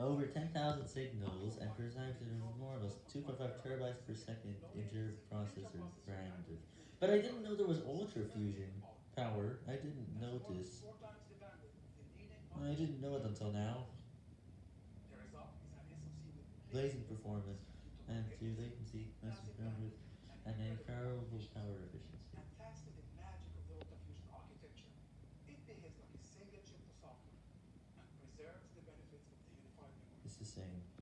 over 10,000 signals and preserves an enormous 2.5 terabytes per second interprocessor bandwidth. But I didn't know there was ultra fusion power. I didn't notice. I didn't know it until now. Blazing performance and latency, massive bandwidth, and incredible power efficiency. It's the same.